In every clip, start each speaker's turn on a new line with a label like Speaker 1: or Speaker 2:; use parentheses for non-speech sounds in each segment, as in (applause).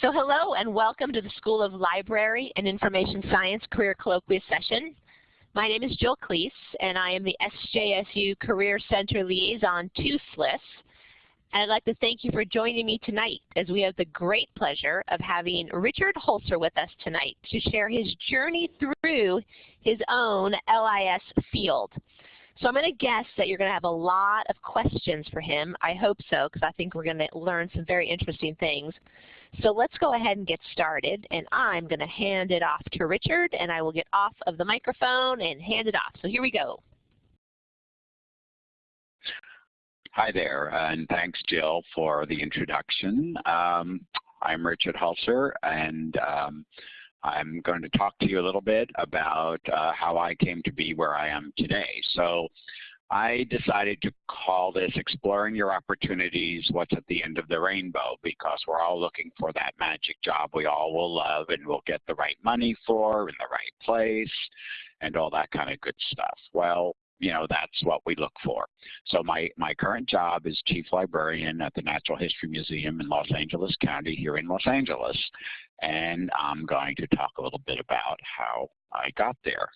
Speaker 1: So hello and welcome to the School of Library and Information Science Career Colloquium session. My name is Jill Cleese and I am the SJSU Career Center Liaison to SLIS. And I'd like to thank you for joining me tonight as we have the great pleasure of having Richard Hulser with us tonight to share his journey through his own LIS field. So I'm going to guess that you're going to have a lot of questions for him. I hope so because I think we're going to learn some very interesting things. So let's go ahead and get started, and I'm going to hand it off to Richard, and I will get off of the microphone and hand it off. So here we go.
Speaker 2: Hi there, and thanks, Jill, for the introduction. Um, I'm Richard Hulser, and um, I'm going to talk to you a little bit about uh, how I came to be where I am today. So I decided to call this Exploring Your Opportunities, What's at the End of the Rainbow, because we're all looking for that magic job we all will love and will get the right money for in the right place and all that kind of good stuff. Well, you know, that's what we look for. So my, my current job is Chief Librarian at the Natural History Museum in Los Angeles County here in Los Angeles. And I'm going to talk a little bit about how I got there.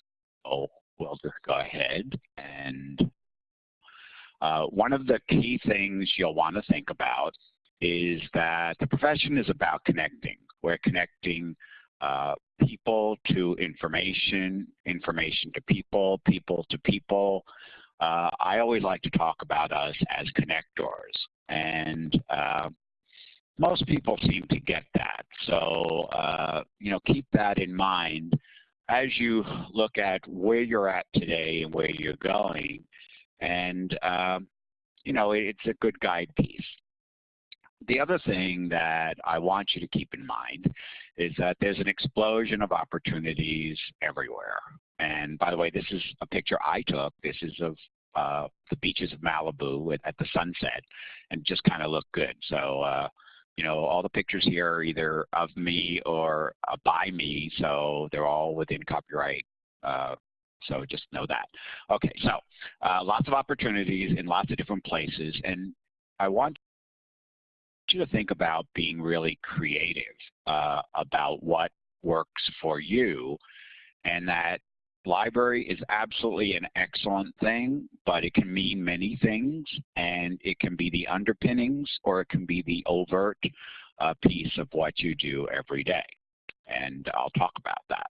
Speaker 2: So we'll go ahead and uh, one of the key things you'll want to think about is that the profession is about connecting. We're connecting uh, people to information, information to people, people to people. Uh, I always like to talk about us as connectors. And uh, most people seem to get that. So, uh, you know, keep that in mind as you look at where you're at today and where you're going and, um, you know, it's a good guide piece. The other thing that I want you to keep in mind is that there's an explosion of opportunities everywhere. And by the way, this is a picture I took. This is of uh, the beaches of Malibu at, at the sunset and just kind of look good. So, uh, you know, all the pictures here are either of me or uh, by me, so they're all within copyright uh, so just know that. Okay, so uh, lots of opportunities in lots of different places. And I want you to think about being really creative uh, about what works for you and that library is absolutely an excellent thing, but it can mean many things, and it can be the underpinnings or it can be the overt uh, piece of what you do every day. And I'll talk about that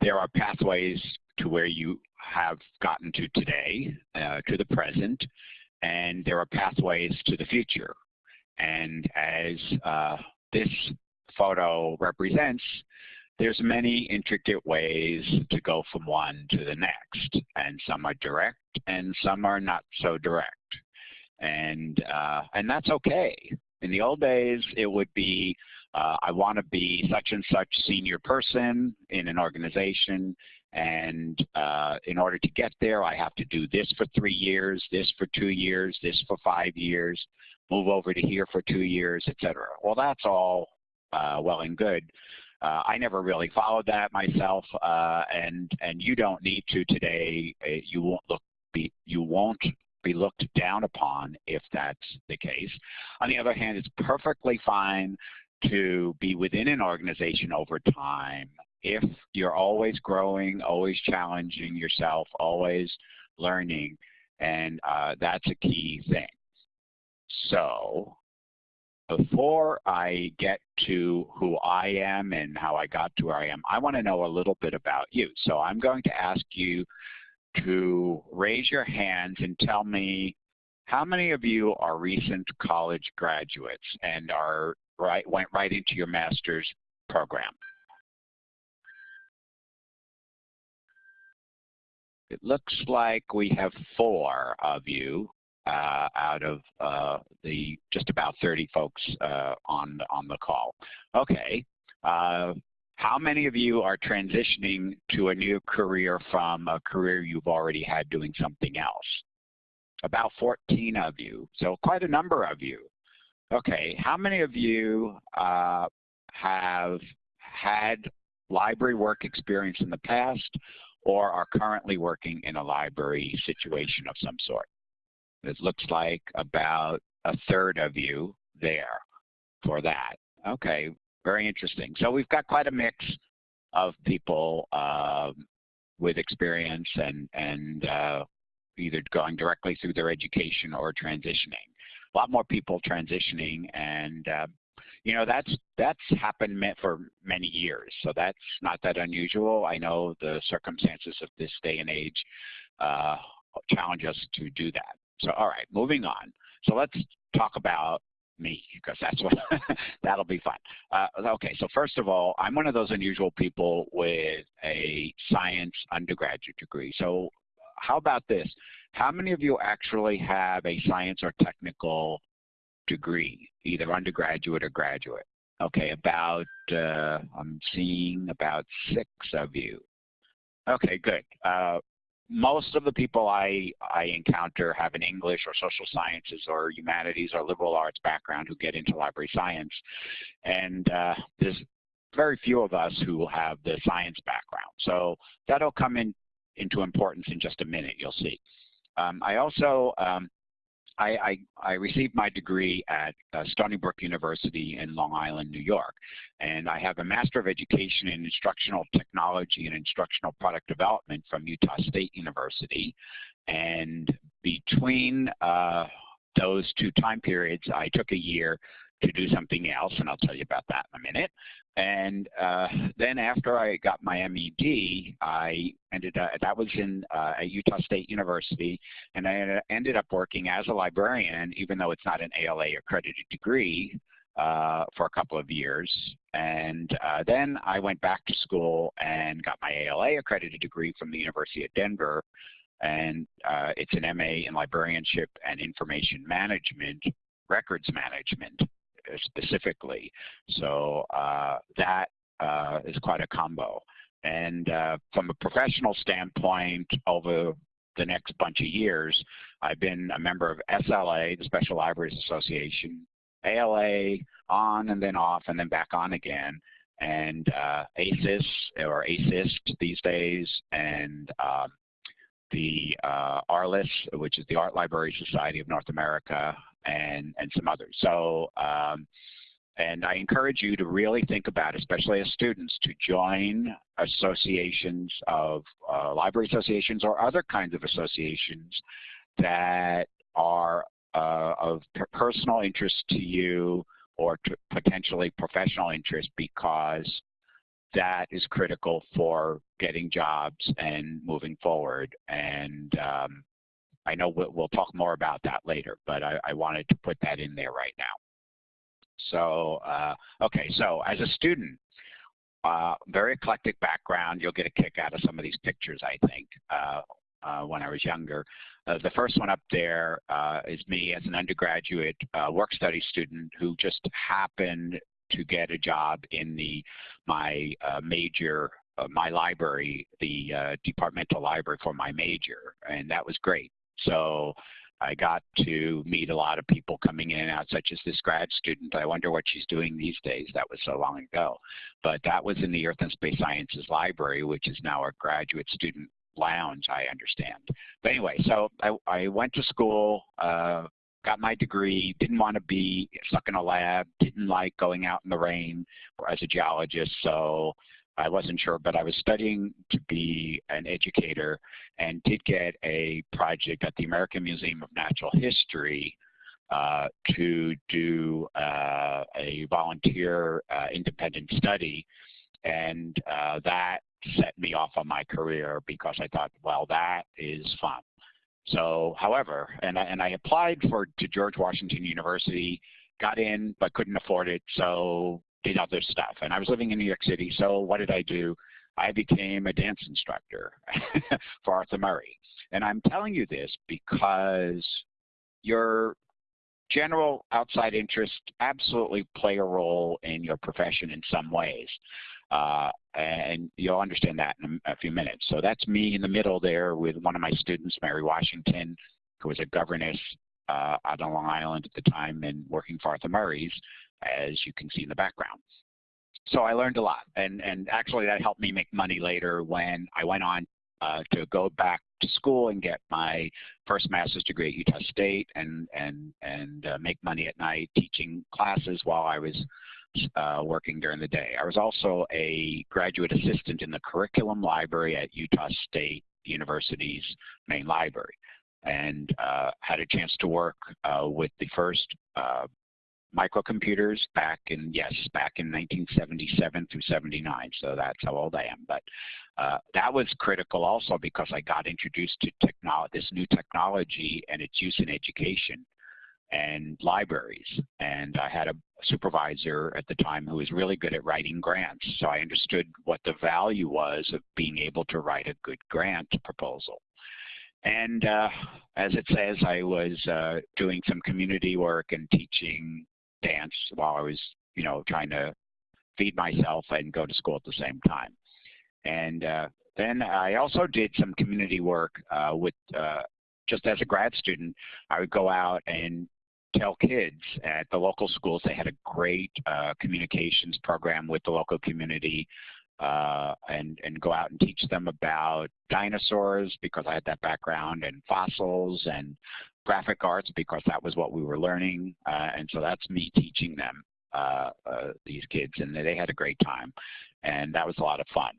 Speaker 2: there are pathways to where you have gotten to today, uh, to the present, and there are pathways to the future. And as uh, this photo represents, there's many intricate ways to go from one to the next, and some are direct and some are not so direct. And, uh, and that's okay. In the old days, it would be uh, I want to be such and such senior person in an organization and uh, in order to get there I have to do this for three years, this for two years, this for five years, move over to here for two years, etc. Well that's all uh, well and good. Uh, I never really followed that myself, uh, and and you don't need to today. Uh, you won't look be you won't be looked down upon if that's the case. On the other hand, it's perfectly fine to be within an organization over time if you're always growing, always challenging yourself, always learning, and uh, that's a key thing. So before I get to who I am and how I got to where I am, I want to know a little bit about you. So I'm going to ask you to raise your hands and tell me how many of you are recent college graduates and are right, went right into your master's program. It looks like we have four of you uh, out of uh, the just about 30 folks uh, on, on the call. Okay. Uh, how many of you are transitioning to a new career from a career you've already had doing something else? About 14 of you, so quite a number of you. Okay, how many of you uh, have had library work experience in the past or are currently working in a library situation of some sort? It looks like about a third of you there. for that. Okay, very interesting. So we've got quite a mix of people uh, with experience and, and uh, either going directly through their education or transitioning. A lot more people transitioning and uh, you know that's that's happened for many years so that's not that unusual i know the circumstances of this day and age uh, challenge us to do that so all right moving on so let's talk about me because that's what (laughs) that'll be fun. Uh, okay, so first of all, I'm one of those unusual people with a science undergraduate degree. So how about this? How many of you actually have a science or technical degree, either undergraduate or graduate? Okay, about, uh, I'm seeing about six of you. Okay, good. Uh, most of the people I, I encounter have an English or social sciences or humanities or liberal arts background who get into library science. And uh, there's very few of us who have the science background. So that'll come in into importance in just a minute, you'll see. Um, I also um, I, I, I, received my degree at uh, Stony Brook University in Long Island, New York. And I have a Master of Education in Instructional Technology and Instructional Product Development from Utah State University. And between uh, those two time periods, I took a year to do something else, and I'll tell you about that in a minute. And uh, then after I got my MED, I ended up, that was in uh, at Utah State University, and I ended up working as a librarian, even though it's not an ALA accredited degree, uh, for a couple of years. And uh, then I went back to school and got my ALA accredited degree from the University of Denver. And uh, it's an MA in librarianship and information management, records management specifically. So uh, that uh, is quite a combo. And uh, from a professional standpoint, over the next bunch of years, I've been a member of SLA, the Special Libraries Association, ALA, on and then off and then back on again, and uh, ASIS or ASIST these days, and um, the uh, ARLIS, which is the Art Library Society of North America, and, and some others. So, um, and I encourage you to really think about, especially as students, to join associations of uh, library associations or other kinds of associations that are uh, of personal interest to you or to potentially professional interest because that is critical for getting jobs and moving forward. And um, I know we'll, we'll, talk more about that later, but I, I, wanted to put that in there right now. So, uh, okay, so as a student, uh, very eclectic background. You'll get a kick out of some of these pictures, I think, uh, uh when I was younger. Uh, the first one up there uh, is me as an undergraduate work study student who just happened to get a job in the my major my library, the uh, departmental library for my major, and that was great. So I got to meet a lot of people coming in and out, such as this grad student. I wonder what she's doing these days. That was so long ago. But that was in the Earth and Space Sciences Library, which is now a graduate student lounge, I understand. But anyway, so I, I went to school, uh, got my degree, didn't want to be stuck in a lab, didn't like going out in the rain as a geologist, so I wasn't sure, but I was studying to be an educator and did get a project at the American Museum of Natural History uh, to do uh, a volunteer uh, independent study. And uh, that set me off on my career because I thought, well, that is fun. So, however, and I, and I applied for to George Washington University, got in, but couldn't afford it. So did other stuff. And I was living in New York City, so what did I do? I became a dance instructor (laughs) for Arthur Murray. And I'm telling you this because your general outside interests absolutely play a role in your profession in some ways. Uh, and you'll understand that in a, few minutes. So that's me in the middle there with one of my students, Mary Washington, who was a governess uh, out on Long Island at the time and working for Arthur Murray's as you can see in the background. So I learned a lot, and, and actually that helped me make money later when I went on uh, to go back to school and get my first master's degree at Utah State and, and, and uh, make money at night teaching classes while I was uh, working during the day. I was also a graduate assistant in the curriculum library at Utah State University's main library and uh, had a chance to work uh, with the first uh, microcomputers back in, yes, back in 1977 through 79, so that's how old I am. But uh, that was critical also because I got introduced to technology, this new technology and its use in education and libraries. And I had a supervisor at the time who was really good at writing grants. So I understood what the value was of being able to write a good grant proposal. And uh, as it says, I was uh, doing some community work and teaching dance while I was, you know, trying to feed myself and go to school at the same time. And uh, then I also did some community work uh, with, uh, just as a grad student, I would go out and tell kids at the local schools they had a great uh, communications program with the local community uh, and, and go out and teach them about dinosaurs because I had that background and fossils and graphic arts because that was what we were learning. Uh, and so that's me teaching them, uh, uh, these kids, and they had a great time. And that was a lot of fun.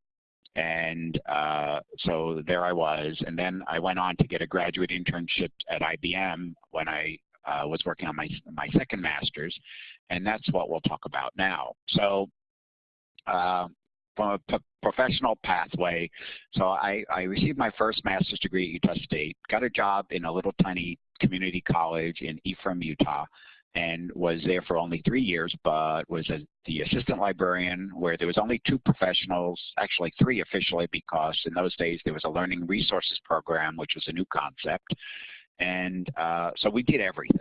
Speaker 2: And uh, so there I was. And then I went on to get a graduate internship at IBM when I uh, was working on my, my second master's. And that's what we'll talk about now. So uh, from a professional pathway. So I, I, received my first master's degree at Utah State, got a job in a little tiny community college in Ephraim, Utah, and was there for only three years, but was a, the assistant librarian where there was only two professionals, actually three officially, because in those days there was a learning resources program, which was a new concept. And uh, so we did everything.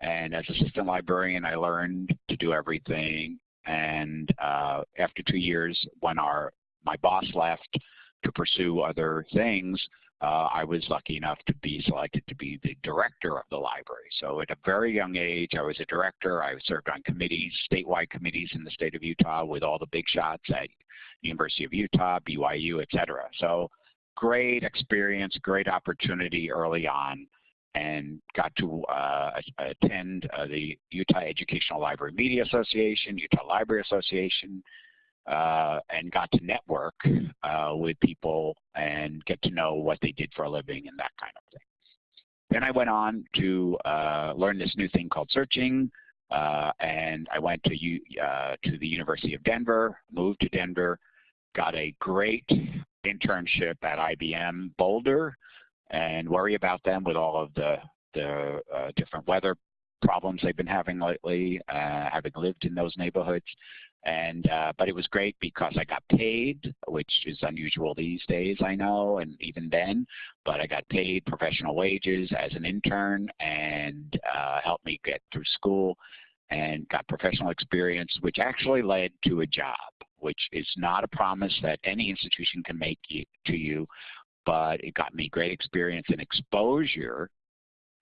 Speaker 2: And as assistant librarian, I learned to do everything. And uh, after two years, when our my boss left to pursue other things, I was lucky enough to be selected to be the director of the library. So at a very young age, I was a director. I served on committees, statewide committees in the state of Utah with all the big shots at the University of Utah, BYU, et cetera. So great experience, great opportunity early on and got to uh, attend uh, the Utah Educational Library Media Association, Utah Library Association, uh, and got to network uh, with people and get to know what they did for a living and that kind of thing. Then I went on to uh, learn this new thing called searching, uh, and I went to, U to the University of Denver, moved to Denver, got a great internship at IBM Boulder, and worry about them with all of the, the uh, different weather problems they've been having lately, uh, having lived in those neighborhoods. And uh, but it was great because I got paid, which is unusual these days, I know, and even then. But I got paid professional wages as an intern, and uh, helped me get through school, and got professional experience, which actually led to a job, which is not a promise that any institution can make you, to you, but it got me great experience and exposure.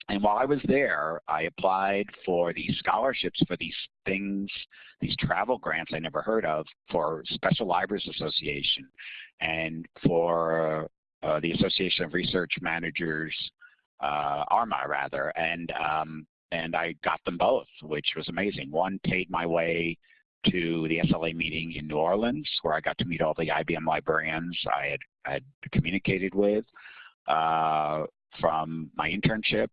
Speaker 2: And while I was there, I applied for these scholarships for these things, these travel grants I never heard of for Special Libraries Association and for uh, the Association of Research Managers, uh, ARMA rather, and um, and I got them both, which was amazing. One paid my way to the SLA meeting in New Orleans, where I got to meet all the IBM librarians I had, had communicated with uh, from my internship.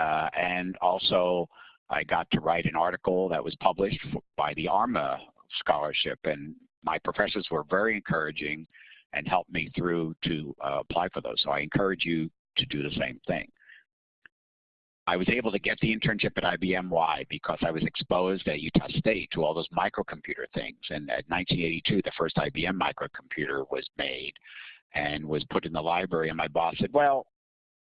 Speaker 2: Uh, and also, I got to write an article that was published by the ARMA scholarship. And my professors were very encouraging and helped me through to uh, apply for those. So I encourage you to do the same thing. I was able to get the internship at IBM. Why? Because I was exposed at Utah State to all those microcomputer things. And at 1982, the first IBM microcomputer was made and was put in the library. And my boss said, well,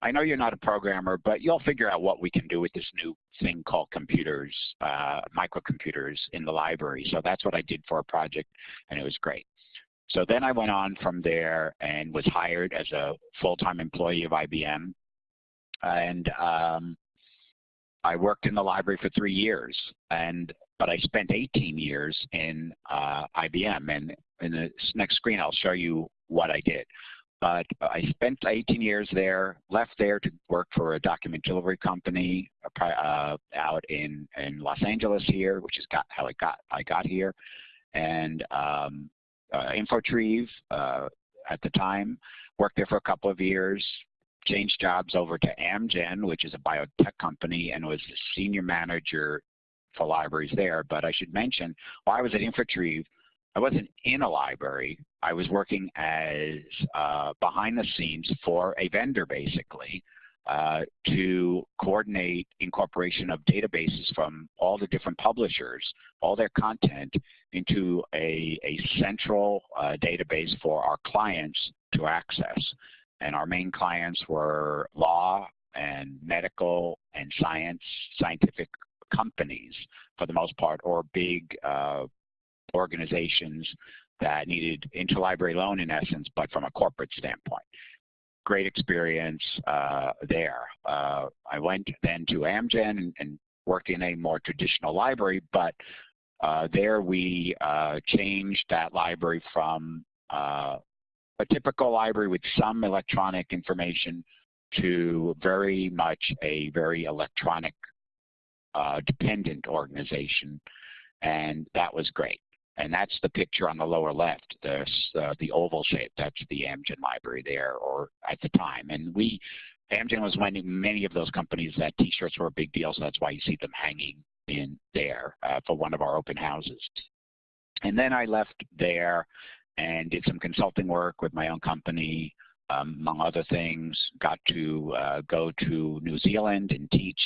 Speaker 2: I know you're not a programmer, but you'll figure out what we can do with this new thing called computers, uh, microcomputers in the library. So that's what I did for a project, and it was great. So then I went on from there and was hired as a full-time employee of IBM. And um, I worked in the library for three years, and but I spent 18 years in uh, IBM. And in the next screen, I'll show you what I did. But I spent 18 years there, left there to work for a document delivery company uh, out in, in Los Angeles here, which is got, how I got, I got here. And um, uh, Infotrieve uh, at the time, worked there for a couple of years, changed jobs over to Amgen, which is a biotech company, and was the senior manager for libraries there. But I should mention, while I was at Infotrieve, I wasn't in a library. I was working as uh, behind the scenes for a vendor, basically, uh, to coordinate incorporation of databases from all the different publishers, all their content, into a, a central uh, database for our clients to access. And our main clients were law and medical and science, scientific companies for the most part, or big uh, organizations that needed interlibrary loan in essence, but from a corporate standpoint. Great experience uh, there. Uh, I went then to Amgen and, and, worked in a more traditional library, but uh, there we uh, changed that library from uh, a typical library with some electronic information to very much a very electronic uh, dependent organization, and that was great. And that's the picture on the lower left, this, uh, the oval shape. That's the Amgen library there, or at the time. And we, Amgen was one of many of those companies that T-shirts were a big deal, so that's why you see them hanging in there uh, for one of our open houses. And then I left there and did some consulting work with my own company, um, among other things. Got to uh, go to New Zealand and teach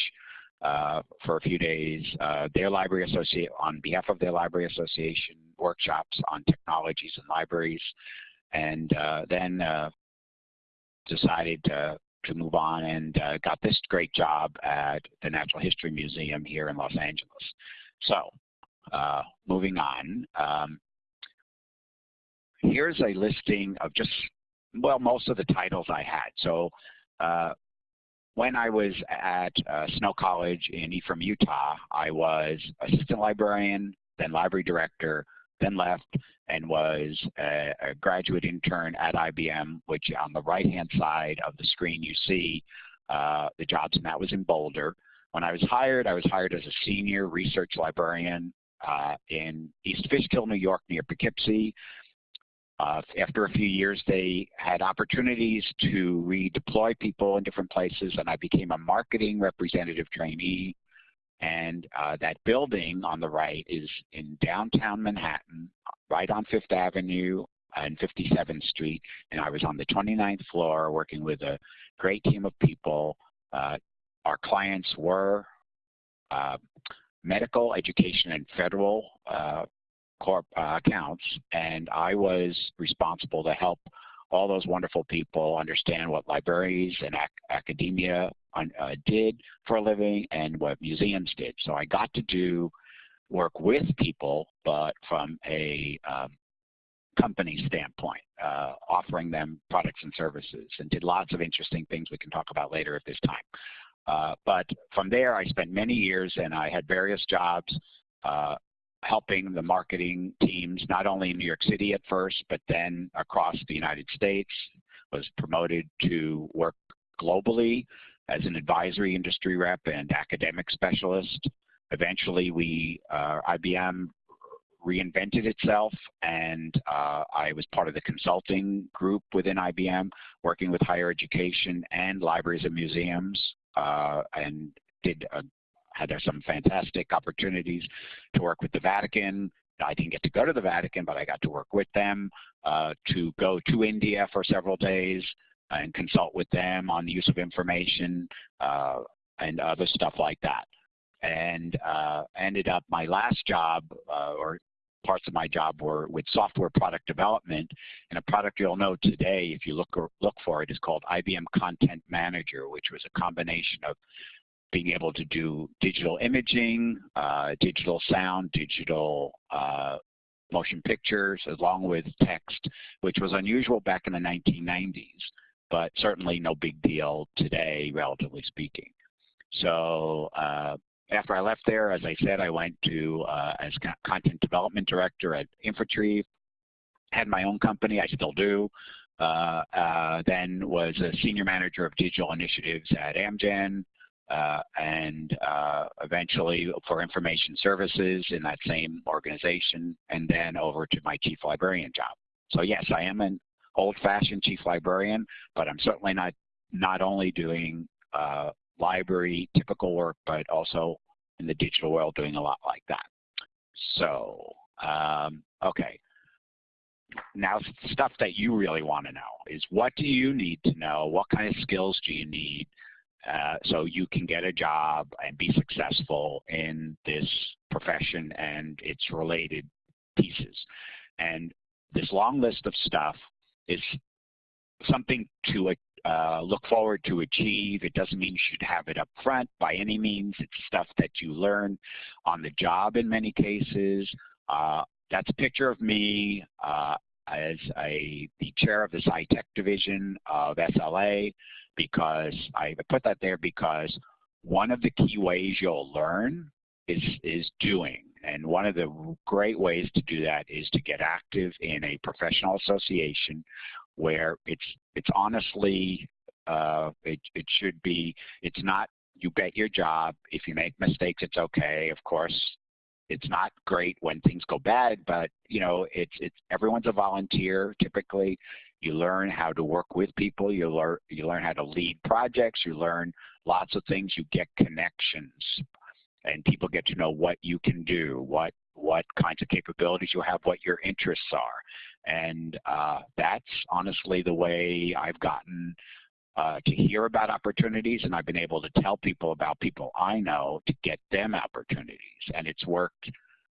Speaker 2: for a few days. Uh, their library associate on behalf of their library association workshops on technologies and libraries, and uh, then uh, decided to to move on and uh, got this great job at the Natural History Museum here in Los Angeles. So, uh, moving on. Um, here's a listing of just well most of the titles I had. So when I was at uh, Snow College in Ephraim, Utah, I was assistant librarian, then library director, then left and was a, a graduate intern at IBM, which on the right-hand side of the screen you see uh, the jobs, and that was in Boulder. When I was hired, I was hired as a senior research librarian uh, in East Fishkill, New York, near Poughkeepsie. Uh, after a few years, they had opportunities to redeploy people in different places, and I became a marketing representative trainee. And uh, that building on the right is in downtown Manhattan, right on Fifth Avenue and 57th Street. And I was on the 29th floor working with a great team of people. Uh, our clients were uh, medical, education, and federal uh, corp uh, accounts, and I was responsible to help all those wonderful people understand what libraries and ac academia uh, did for a living and what museums did. So I got to do work with people, but from a um, company standpoint, uh, offering them products and services, and did lots of interesting things we can talk about later if there's time. Uh, but from there, I spent many years, and I had various jobs uh, helping the marketing teams, not only in New York City at first, but then across the United States, was promoted to work globally as an advisory industry rep and academic specialist. Eventually, we, uh, IBM reinvented itself and uh, I was part of the consulting group within IBM working with higher education and libraries and museums uh, and did a had some fantastic opportunities to work with the Vatican. I didn't get to go to the Vatican, but I got to work with them, uh, to go to India for several days and consult with them on the use of information uh, and other stuff like that. And uh, ended up my last job, uh, or parts of my job were with software product development. And a product you'll know today, if you look, or look for it, is called IBM Content Manager, which was a combination of being able to do digital imaging, uh, digital sound, digital uh, motion pictures, along with text, which was unusual back in the 1990s, but certainly no big deal today, relatively speaking. So uh, after I left there, as I said, I went to uh, as content development director at Infotrieve, had my own company, I still do, uh, uh, then was a senior manager of digital initiatives at Amgen, and uh, eventually for information services in that same organization, and then over to my chief librarian job. So yes, I am an old-fashioned chief librarian, but I'm certainly not not only doing uh, library typical work, but also in the digital world doing a lot like that. So, um, okay. Now, stuff that you really want to know is what do you need to know? What kind of skills do you need uh, so you can get a job and be successful in this profession and its related pieces? And this long list of stuff is something to uh, look forward to achieve. It doesn't mean you should have it up front by any means. It's stuff that you learn on the job in many cases. Uh, that's a picture of me uh, as a, the chair of the SciTech division of SLA because I put that there because one of the key ways you'll learn is, is doing. And one of the great ways to do that is to get active in a professional association where it's it's honestly uh, it it should be it's not you get your job. If you make mistakes it's okay. Of course it's not great when things go bad but you know it's it's everyone's a volunteer typically you learn how to work with people. You learn you learn how to lead projects. You learn lots of things. You get connections. And people get to know what you can do what what kinds of capabilities you have what your interests are. And uh, that's honestly the way I've gotten uh, to hear about opportunities. And I've been able to tell people about people I know to get them opportunities. And it's worked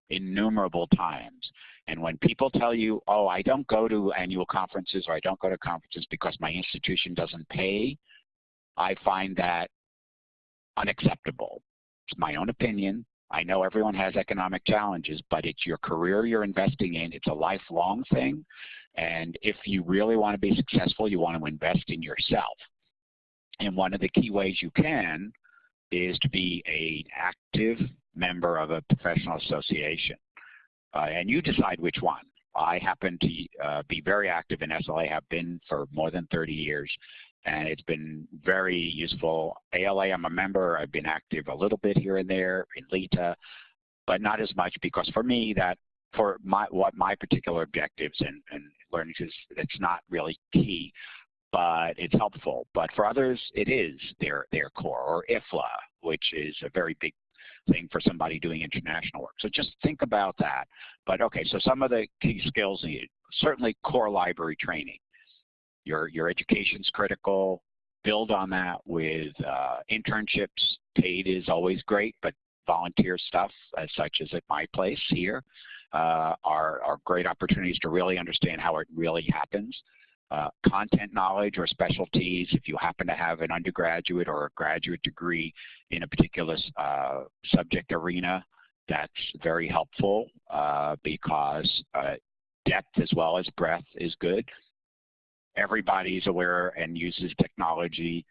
Speaker 2: innumerable times. And when people tell you, oh, I don't go to annual conferences or I don't go to conferences because my institution doesn't pay, I find that unacceptable. It's my own opinion. I know everyone has economic challenges, but it's your career you're investing in. It's a lifelong thing. And if you really want to be successful, you want to invest in yourself. And one of the key ways you can is to be an active member of a professional association. Uh, and you decide which one. I happen to uh, be very active in SLA, have been for more than 30 years, and it's been very useful. ALA, I'm a member. I've been active a little bit here and there in LITA, but not as much because for me that for my what my particular objectives and, and learning is it's not really key, but it's helpful. But for others, it is their their core or IFLA, which is a very big thing for somebody doing international work. So just think about that. But okay, so some of the key skills needed. Certainly core library training. Your, your education's critical. Build on that with uh, internships. Paid is always great, but volunteer stuff, as such as at my place here, uh, are, are great opportunities to really understand how it really happens. Uh, content knowledge or specialties, if you happen to have an undergraduate or a graduate degree in a particular uh, subject arena, that's very helpful uh, because uh, depth as well as breadth is good everybody's aware and uses technology.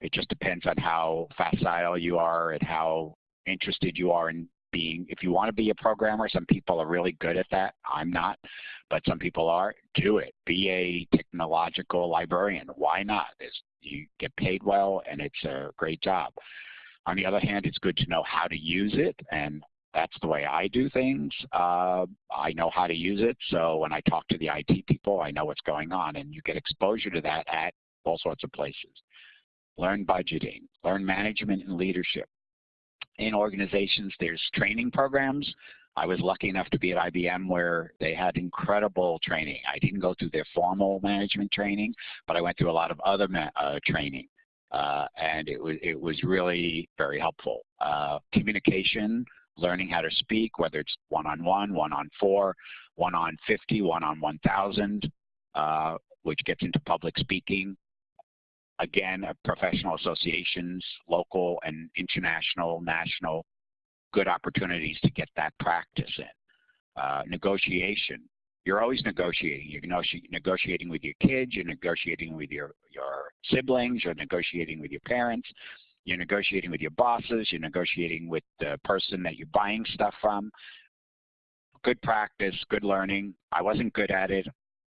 Speaker 2: It just depends on how facile you are and how interested you are in being, if you want to be a programmer, some people are really good at that. I'm not, but some people are. Do it. Be a technological librarian. Why not? It's, you get paid well and it's a great job. On the other hand, it's good to know how to use it and that's the way I do things. Uh, I know how to use it, so when I talk to the IT people, I know what's going on, and you get exposure to that at all sorts of places. Learn budgeting, learn management and leadership. In organizations, there's training programs. I was lucky enough to be at IBM where they had incredible training. I didn't go through their formal management training, but I went through a lot of other uh, training. Uh, and it was it was really very helpful. Uh, communication, learning how to speak, whether it's one-on-one, one-on-four, one-on-50, one-on-1,000, uh, which gets into public speaking. Again, professional associations, local and international, national, good opportunities to get that practice in. Uh, negotiation. You're always negotiating. You're negotiating with your kids, you're negotiating with your, your siblings, you're negotiating with your parents. You're negotiating with your bosses. You're negotiating with the person that you're buying stuff from. Good practice, good learning. I wasn't good at it.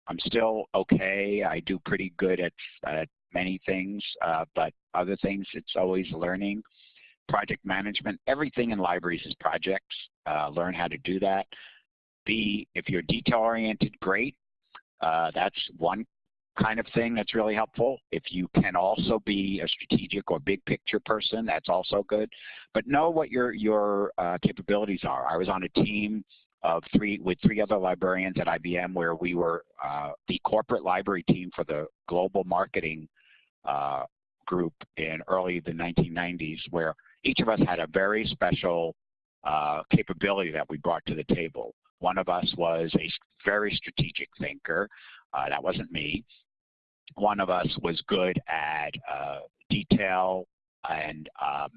Speaker 2: I'm still okay. I do pretty good at, at many things, uh, but other things, it's always learning. Project management, everything in libraries is projects. Uh, learn how to do that. B, if you're detail-oriented, great. Uh, that's one kind of thing that's really helpful. If you can also be a strategic or big picture person, that's also good. But know what your your uh, capabilities are. I was on a team of three with three other librarians at IBM where we were uh, the corporate library team for the global marketing uh, group in early the 1990s where each of us had a very special uh, capability that we brought to the table. One of us was a very strategic thinker. Uh, that wasn't me one of us was good at uh, detail and um,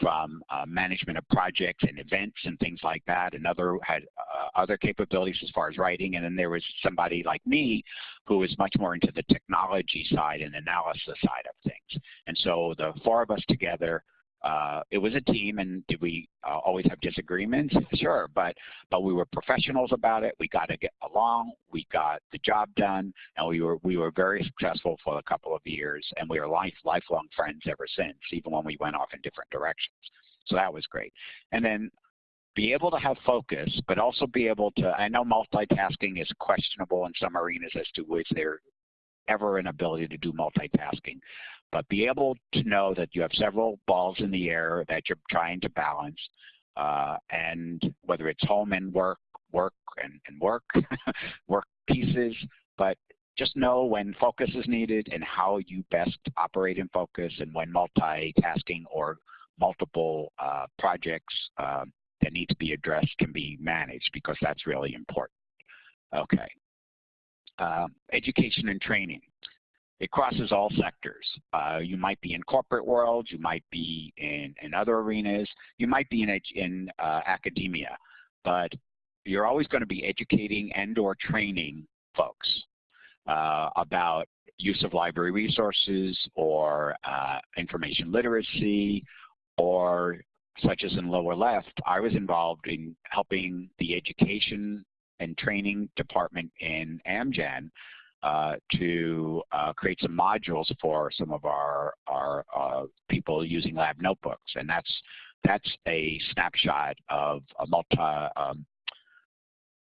Speaker 2: from uh, management of projects and events and things like that. Another had uh, other capabilities as far as writing. And then there was somebody like me who was much more into the technology side and analysis side of things. And so the four of us together uh, it was a team, and did we uh, always have disagreements? Sure, but but we were professionals about it. We got to get along. We got the job done, and we were we were very successful for a couple of years, and we were life lifelong friends ever since, even when we went off in different directions. So that was great. And then be able to have focus, but also be able to. I know multitasking is questionable in some arenas as to which there ever an ability to do multitasking but be able to know that you have several balls in the air that you're trying to balance, uh, and whether it's home and work, work and, and work, (laughs) work pieces, but just know when focus is needed and how you best operate in focus and when multitasking or multiple uh, projects uh, that need to be addressed can be managed because that's really important. Okay. Um, education and training. It crosses all sectors. Uh, you might be in corporate world, you might be in, in other arenas, you might be in, in uh, academia, but you're always going to be educating and or training folks uh, about use of library resources or uh, information literacy or such as in lower left, I was involved in helping the education and training department in Amgen uh, to uh, create some modules for some of our, our uh, people using lab notebooks. And that's, that's a snapshot of a multi, um,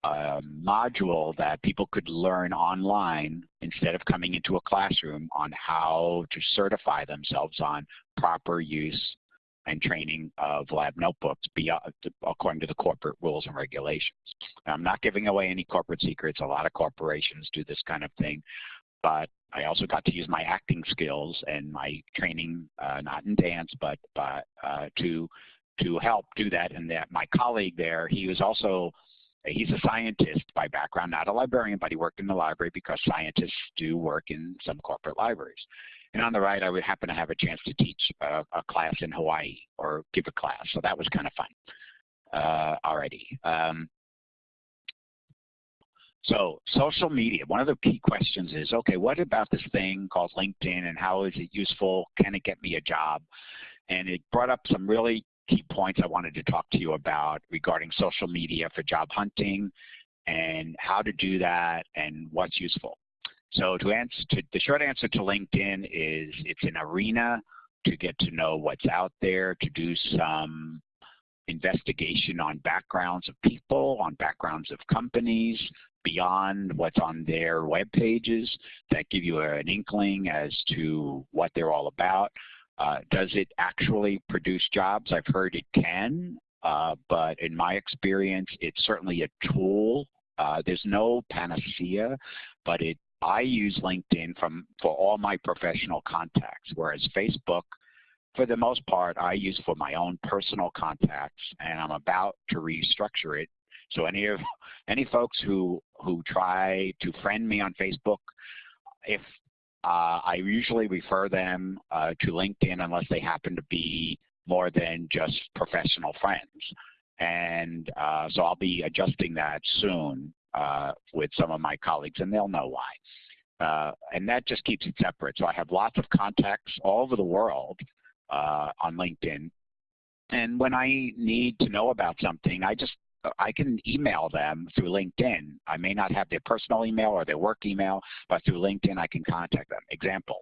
Speaker 2: a module that people could learn online instead of coming into a classroom on how to certify themselves on proper use training of lab notebooks beyond, according to the corporate rules and regulations. I'm not giving away any corporate secrets. A lot of corporations do this kind of thing, but I also got to use my acting skills and my training, uh, not in dance, but, but uh, to to help do that. And that my colleague there, he was also he's a scientist by background, not a librarian, but he worked in the library because scientists do work in some corporate libraries. And on the right, I would happen to have a chance to teach a, a class in Hawaii or give a class. So that was kind of fun uh, already. Um, so social media, one of the key questions is, okay, what about this thing called LinkedIn and how is it useful? Can it get me a job? And it brought up some really key points I wanted to talk to you about regarding social media for job hunting and how to do that and what's useful. So to answer, to, the short answer to LinkedIn is it's an arena to get to know what's out there, to do some investigation on backgrounds of people, on backgrounds of companies, beyond what's on their web pages that give you an inkling as to what they're all about. Uh, does it actually produce jobs? I've heard it can, uh, but in my experience, it's certainly a tool. Uh, there's no panacea, but it I use LinkedIn from for all my professional contacts, whereas Facebook, for the most part, I use for my own personal contacts, and I'm about to restructure it. So any of any folks who who try to friend me on Facebook, if uh, I usually refer them uh, to LinkedIn unless they happen to be more than just professional friends. And uh, so I'll be adjusting that soon uh, with some of my colleagues, and they'll know why. Uh, and that just keeps it separate. So I have lots of contacts all over the world uh, on LinkedIn. And when I need to know about something, I just I can email them through LinkedIn. I may not have their personal email or their work email, but through LinkedIn I can contact them. Example,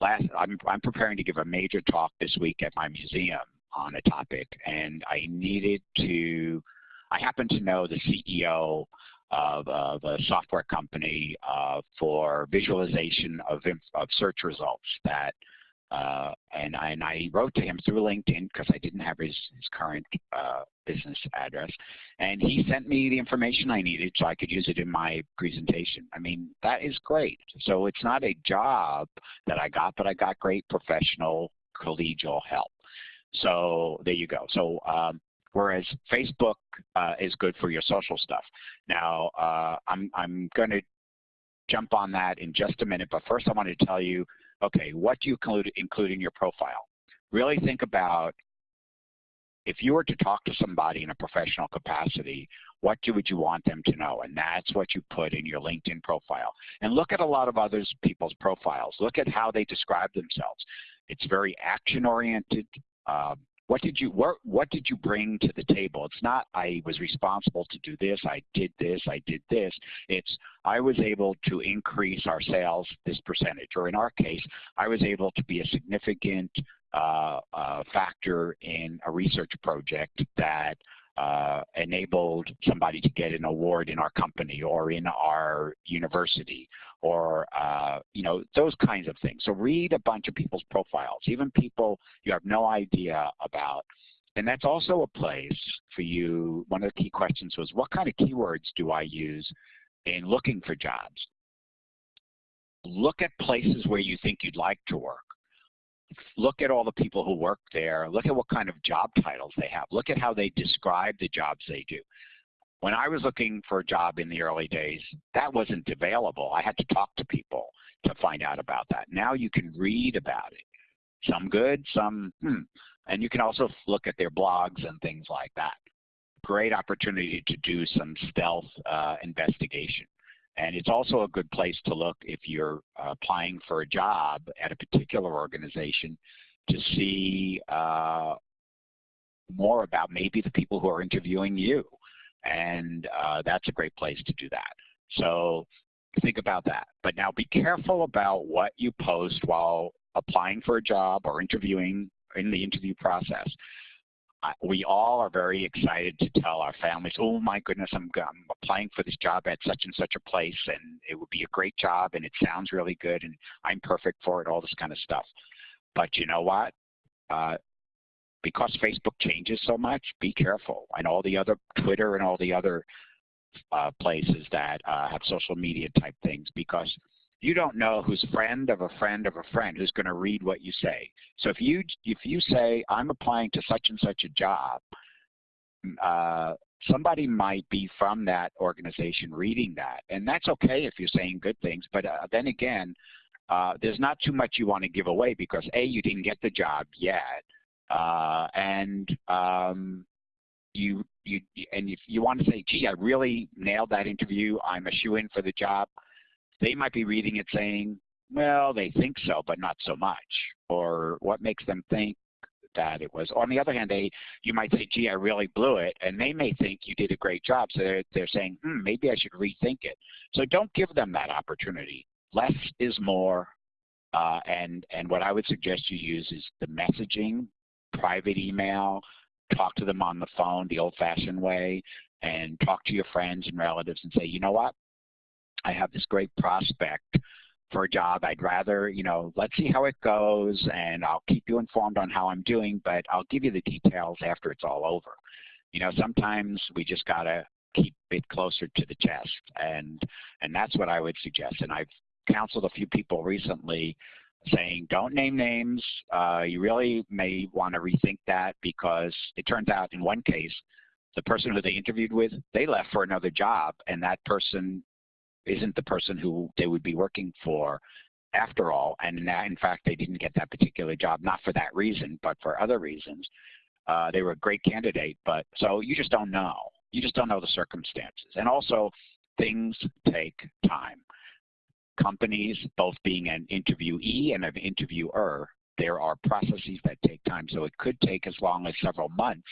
Speaker 2: last I'm, I'm preparing to give a major talk this week at my museum on a topic, and I needed to, I happen to know the CEO of, of a software company uh, for visualization of, of search results that uh, and, I, and I wrote to him through LinkedIn because I didn't have his, his current uh, business address. And he sent me the information I needed so I could use it in my presentation. I mean, that is great. So it's not a job that I got, but I got great professional collegial help. So there you go. So um, whereas Facebook uh, is good for your social stuff. Now, uh, I'm, I'm going to jump on that in just a minute, but first I want to tell you okay, what do you include, include in your profile? Really think about if you were to talk to somebody in a professional capacity, what do, would you want them to know? And that's what you put in your LinkedIn profile. And look at a lot of other people's profiles. Look at how they describe themselves. It's very action-oriented. Um, what did you what, what did you bring to the table? It's not I was responsible to do this, I did this, I did this. It's I was able to increase our sales this percentage, or in our case, I was able to be a significant uh, uh, factor in a research project that uh, enabled somebody to get an award in our company or in our university or uh, you know those kinds of things. So read a bunch of people's profiles, even people you have no idea about. And that's also a place for you. One of the key questions was, what kind of keywords do I use in looking for jobs? Look at places where you think you'd like to work look at all the people who work there. Look at what kind of job titles they have. Look at how they describe the jobs they do. When I was looking for a job in the early days, that wasn't available. I had to talk to people to find out about that. Now you can read about it. Some good, some hmm. And you can also look at their blogs and things like that. Great opportunity to do some stealth uh, investigation. And it's also a good place to look if you're uh, applying for a job at a particular organization to see uh, more about maybe the people who are interviewing you. And uh, that's a great place to do that. So think about that. But now be careful about what you post while applying for a job or interviewing in the interview process we all are very excited to tell our families, oh my goodness, I'm, I'm, applying for this job at such and such a place and it would be a great job and it sounds really good and I'm perfect for it, all this kind of stuff. But you know what? Uh, because Facebook changes so much, be careful. And all the other Twitter and all the other uh, places that uh, have social media type things because you don't know who's friend of a friend of a friend who's going to read what you say. So if you if you say I'm applying to such and such a job, uh, somebody might be from that organization reading that, and that's okay if you're saying good things. But uh, then again, uh, there's not too much you want to give away because a you didn't get the job yet, uh, and um, you you and if you want to say, gee, I really nailed that interview, I'm a shoe in for the job they might be reading it saying, well, they think so, but not so much. Or what makes them think that it was. On the other hand, they you might say, gee, I really blew it, and they may think you did a great job. So they're, they're saying, hmm, maybe I should rethink it. So don't give them that opportunity. Less is more, uh, and, and what I would suggest you use is the messaging, private email, talk to them on the phone the old-fashioned way, and talk to your friends and relatives and say, you know what, I have this great prospect for a job. I'd rather, you know, let's see how it goes and I'll keep you informed on how I'm doing, but I'll give you the details after it's all over. You know, sometimes we just got to keep it closer to the chest and and that's what I would suggest. And I've counseled a few people recently saying don't name names. Uh, you really may want to rethink that because it turns out in one case, the person who they interviewed with, they left for another job and that person isn't the person who they would be working for after all. And in fact, they didn't get that particular job, not for that reason, but for other reasons. Uh, they were a great candidate, but so you just don't know. You just don't know the circumstances. And also, things take time. Companies, both being an interviewee and an interviewer, there are processes that take time. So it could take as long as several months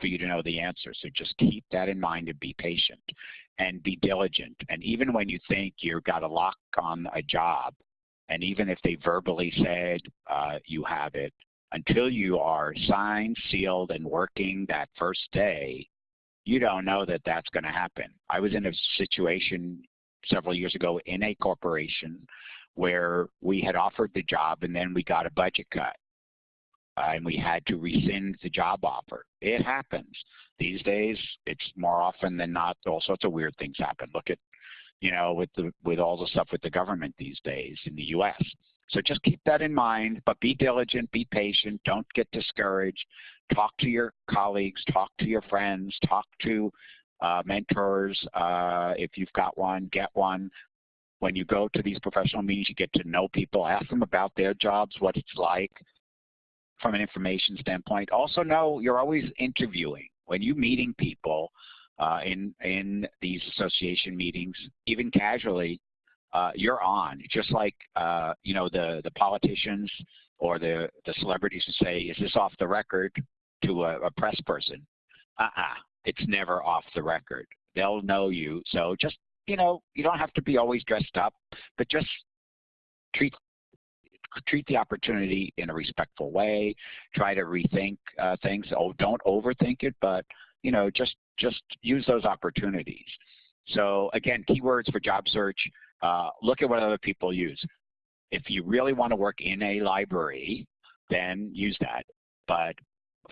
Speaker 2: for you to know the answer. So just keep that in mind and be patient and be diligent. And even when you think you've got a lock on a job, and even if they verbally said uh, you have it, until you are signed, sealed, and working that first day, you don't know that that's going to happen. I was in a situation several years ago in a corporation where we had offered the job and then we got a budget cut uh, and we had to rescind the job offer. It happens. These days, it's more often than not, all sorts of weird things happen. Look at, you know, with the with all the stuff with the government these days in the U.S. So just keep that in mind, but be diligent, be patient, don't get discouraged. Talk to your colleagues, talk to your friends, talk to uh, mentors. Uh, if you've got one, get one. When you go to these professional meetings, you get to know people, ask them about their jobs, what it's like from an information standpoint. Also know you're always interviewing. When you're meeting people uh, in, in these association meetings, even casually, uh, you're on. Just like uh, you know the the politicians or the the celebrities who say, "Is this off the record?" to a, a press person. Uh-uh, it's never off the record. They'll know you. So just you know, you don't have to be always dressed up, but just treat treat the opportunity in a respectful way. Try to rethink uh, things. Oh, don't overthink it, but you know, just just use those opportunities. So again, keywords for job search. Uh, look at what other people use. If you really want to work in a library, then use that. But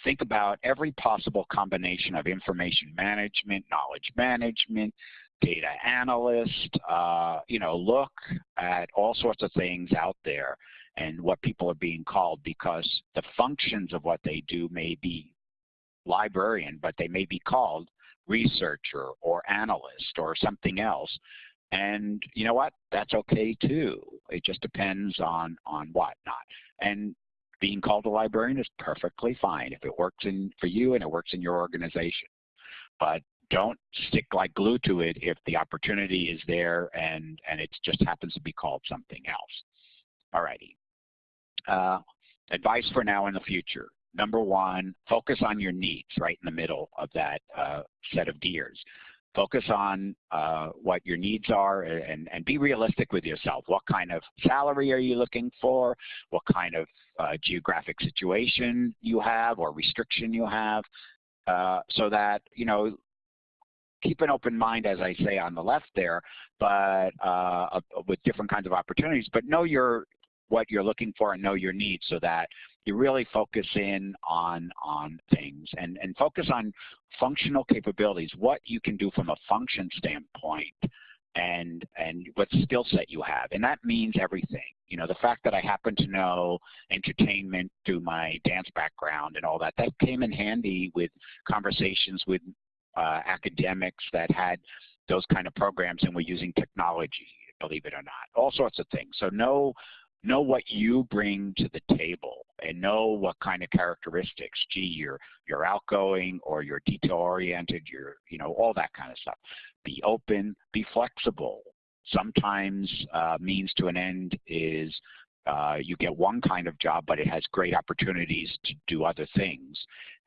Speaker 2: think about every possible combination of information management, knowledge management, data analyst, uh, you know, look at all sorts of things out there and what people are being called because the functions of what they do may be librarian, but they may be called researcher or analyst or something else. And you know what? That's okay too. It just depends on on what not. And being called a librarian is perfectly fine if it works in for you and it works in your organization. But don't stick like glue to it if the opportunity is there and and it just happens to be called something else. Alrighty. Uh, advice for now and the future. Number one, focus on your needs right in the middle of that uh, set of gears focus on uh, what your needs are and, and be realistic with yourself. What kind of salary are you looking for? What kind of uh, geographic situation you have or restriction you have uh, so that, you know, keep an open mind, as I say on the left there, but uh, with different kinds of opportunities, but know your what you're looking for and know your needs so that you really focus in on on things and and focus on functional capabilities what you can do from a function standpoint and and what skill set you have. And that means everything. You know the fact that i happen to know entertainment through my dance background and all that that came in handy with conversations with uh, academics that had those kind of programs and were using technology believe it or not all sorts of things. So know know what you bring to the table and know what kind of characteristics. Gee, you're you're outgoing or you're detail oriented. You're you know all that kind of stuff. Be open. Be flexible. Sometimes uh, means to an end is uh, you get one kind of job, but it has great opportunities to do other things.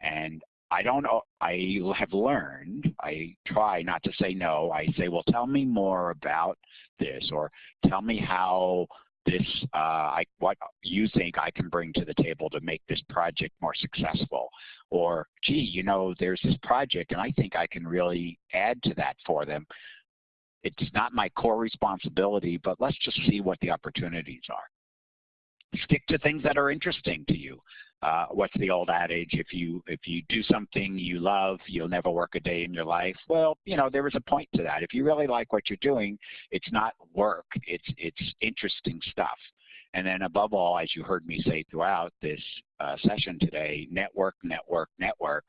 Speaker 2: And I don't know, I have learned, I try not to say no. I say, well, tell me more about this or tell me how this, uh, I, what you think I can bring to the table to make this project more successful. Or, gee, you know, there's this project and I think I can really add to that for them. It's not my core responsibility, but let's just see what the opportunities are. Stick to things that are interesting to you. Uh, what's the old adage? If you if you do something you love, you'll never work a day in your life. Well, you know there is a point to that. If you really like what you're doing, it's not work. It's it's interesting stuff. And then above all, as you heard me say throughout this uh, session today, network, network, network.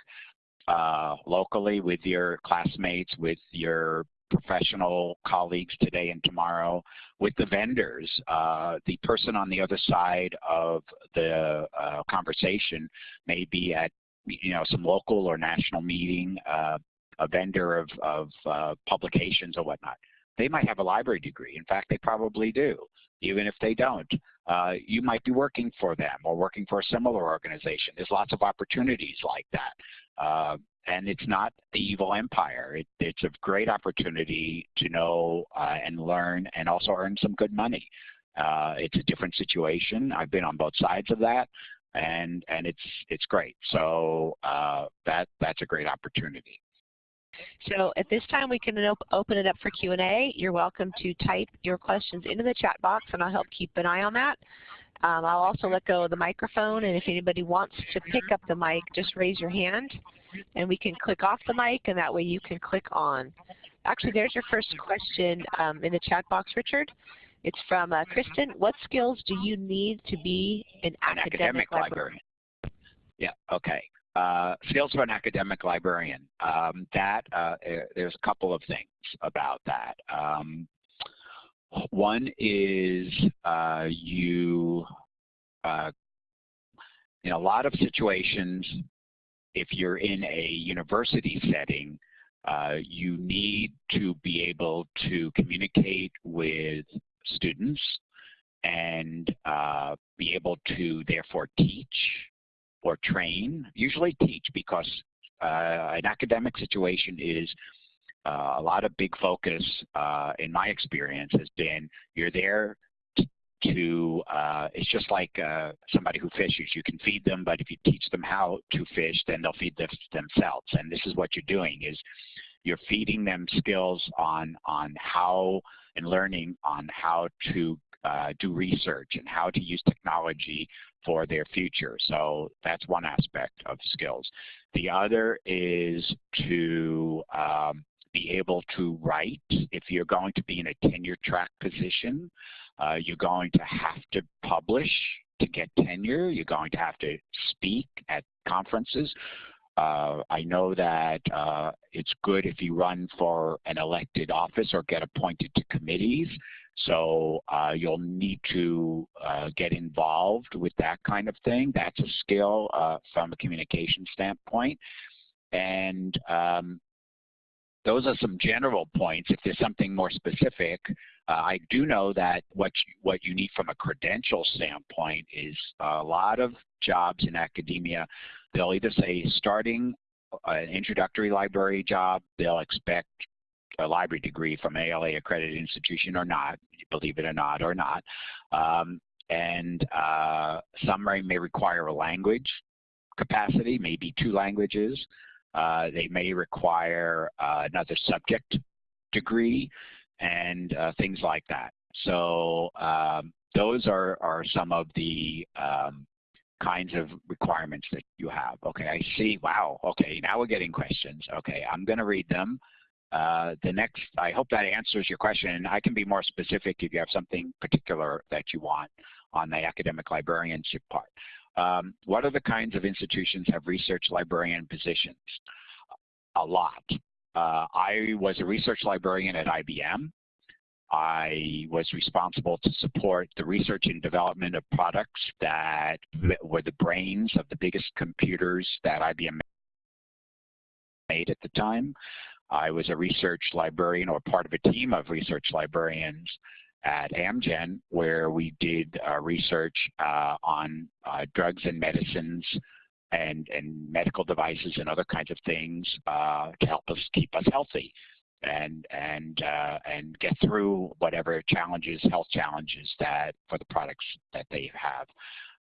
Speaker 2: Uh, locally with your classmates, with your professional colleagues today and tomorrow with the vendors. Uh, the person on the other side of the uh, conversation may be at you know some local or national meeting, uh, a vendor of, of uh, publications or whatnot. They might have a library degree. In fact, they probably do, even if they don't. Uh, you might be working for them or working for a similar organization. There's lots of opportunities like that. And it's not the evil empire. It, it's a great opportunity to know uh, and learn and also earn some good money. Uh, it's a different situation. I've been on both sides of that, and and it's it's great. So uh, that that's a great opportunity.
Speaker 1: So at this time, we can op open it up for Q&A. You're welcome to type your questions into the chat box, and I'll help keep an eye on that. Um, I'll also let go of the microphone, and if anybody wants to pick up the mic, just raise your hand, and we can click off the mic, and that way you can click on. Actually, there's your first question um, in the chat box, Richard. It's from uh, Kristen. What skills do you need to be an,
Speaker 2: an academic, academic librarian? Yeah, okay. Uh, skills for an academic librarian. Um, that uh, eh, There's a couple of things about that. Um, one is uh, you, uh, in a lot of situations, if you're in a university setting, uh, you need to be able to communicate with students and uh, be able to therefore teach or train, usually teach because uh, an academic situation is a lot of big focus uh, in my experience has been you're there to, uh, it's just like uh, somebody who fishes. You can feed them, but if you teach them how to fish, then they'll feed them themselves. And this is what you're doing is you're feeding them skills on, on how and learning on how to uh, do research and how to use technology for their future. So that's one aspect of skills. The other is to um, be able to write. If you're going to be in a tenure track position, uh, you're going to have to publish to get tenure. You're going to have to speak at conferences. Uh, I know that uh, it's good if you run for an elected office or get appointed to committees. So uh, you'll need to uh, get involved with that kind of thing. That's a skill uh, from a communication standpoint. And um, those are some general points. If there's something more specific, uh, I do know that what you, what you need from a credential standpoint is a lot of jobs in academia. They'll either say starting an introductory library job, they'll expect a library degree from ALA accredited institution or not, believe it or not, or not. Um, and uh, some may require a language capacity, maybe two languages. Uh, they may require uh, another subject degree and uh, things like that. So um, those are, are some of the um, kinds of requirements that you have. Okay, I see. Wow. Okay, now we're getting questions. Okay, I'm going to read them. Uh, the next, I hope that answers your question. And I can be more specific if you have something particular that you want on the academic librarianship part. Um, what other kinds of institutions have research librarian positions? A lot. Uh, I was a research librarian at IBM. I was responsible to support the research and development of products that were the brains of the biggest computers that IBM made at the time. I was a research librarian or part of a team of research librarians at Amgen where we did uh, research uh, on uh, drugs and medicines and, and medical devices and other kinds of things uh, to help us keep us healthy and and uh, and get through whatever challenges, health challenges that for the products that they have.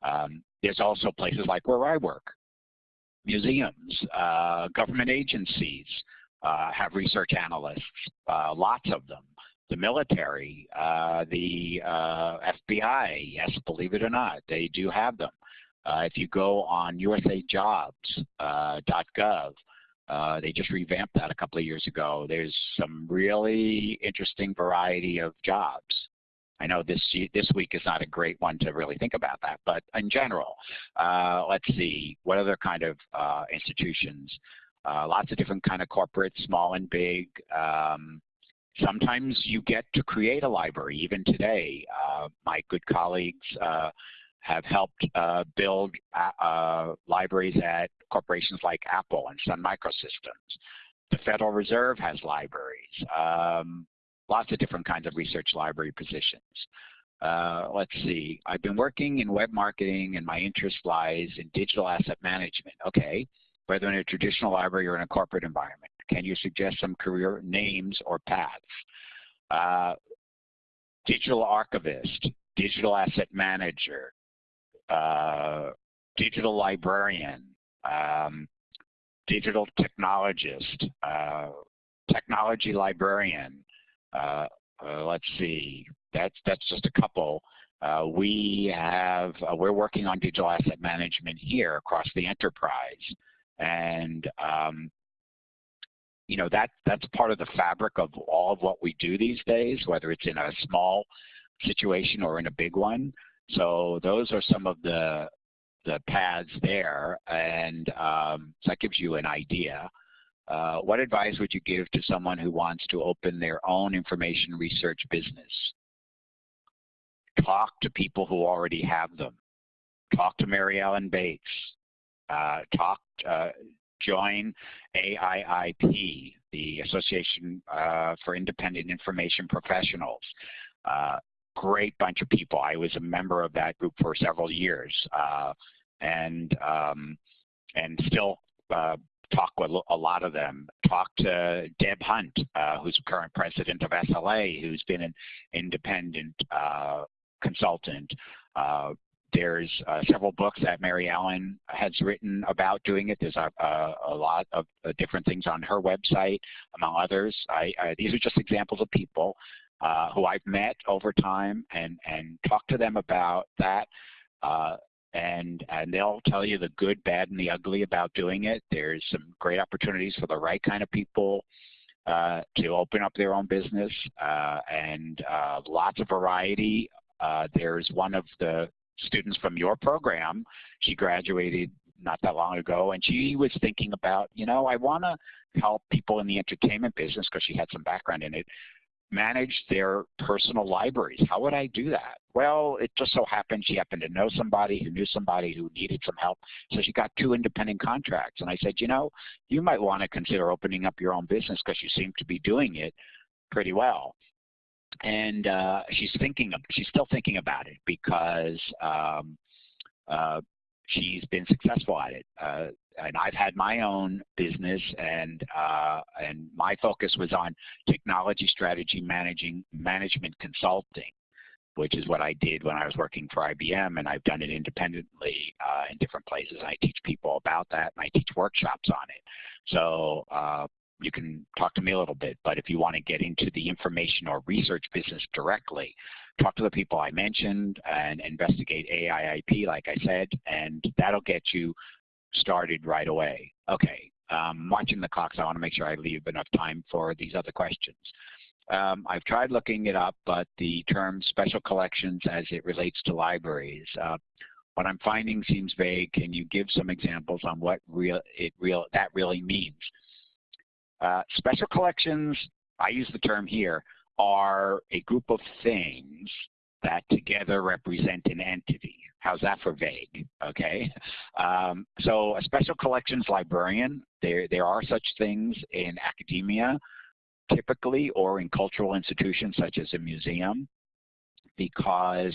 Speaker 2: Um, there's also places like where I work, museums, uh, government agencies have research analysts, lots of them the military, uh, the uh, FBI, yes, believe it or not, they do have them. Uh, if you go on usajobs.gov, uh, uh they just revamped that a couple of years ago. There's some really interesting variety of jobs. I know this this week is not a great one to really think about that, but in general, uh, let's see, what other kind of uh, institutions? lots of different kind of corporate, small and big. Um, Sometimes you get to create a library. Even today, uh, my good colleagues uh, have helped uh, build uh, uh, libraries at corporations like Apple and Sun Microsystems. The Federal Reserve has libraries. Um, lots of different kinds of research library positions. Uh, let's see, I've been working in web marketing and my interest lies in digital asset management. Okay, whether in a traditional library or in a corporate environment? Can you suggest some career names or paths? Uh, digital archivist, digital asset manager, uh, digital librarian, um, digital technologist, uh, technology librarian. Uh, uh, let's see, that's that's just a couple. Uh, we have uh, we're working on digital asset management here across the enterprise, and um, you know that that's part of the fabric of all of what we do these days, whether it's in a small situation or in a big one. So those are some of the the paths there, and um, so that gives you an idea. Uh, what advice would you give to someone who wants to open their own information research business? Talk to people who already have them. Talk to Mary Ellen Bates. Uh, talk, uh, join AIIP, the Association uh, for Independent Information Professionals. Uh, great bunch of people. I was a member of that group for several years, uh, and um, and still uh, talk with a lot of them. Talk to Deb Hunt, uh, who's current president of SLA, who's been an independent uh, consultant. Uh, there's uh, several books that Mary Ellen has written about doing it. There's a, a, a lot of different things on her website, among others. I, I, these are just examples of people uh, who I've met over time and, and talked to them about that. Uh, and, and they'll tell you the good, bad, and the ugly about doing it. There's some great opportunities for the right kind of people uh, to open up their own business uh, and uh, lots of variety. Uh, there's one of the students from your program. She graduated not that long ago, and she was thinking about, you know, I want to help people in the entertainment business because she had some background in it manage their personal libraries. How would I do that? Well, it just so happened she happened to know somebody who knew somebody who needed some help. So she got two independent contracts. And I said, you know, you might want to consider opening up your own business because you seem to be doing it pretty well. And uh, she's thinking, of, she's still thinking about it because um, uh, she's been successful at it. Uh, and I've had my own business, and uh, and my focus was on technology strategy managing management consulting, which is what I did when I was working for IBM, and I've done it independently uh, in different places. I teach people about that, and I teach workshops on it. So uh, you can talk to me a little bit, but if you want to get into the information or research business directly, talk to the people I mentioned and investigate AIIP, like I said, and that'll get you started right away. Okay, um, watching the clock, so I want to make sure I leave enough time for these other questions. Um, I've tried looking it up, but the term special collections as it relates to libraries, uh, what I'm finding seems vague. Can you give some examples on what real it real that really means? Uh, special collections, I use the term here, are a group of things that together represent an entity. How's that for vague? Okay. Um, so a special collections librarian, there, there are such things in academia typically or in cultural institutions such as a museum because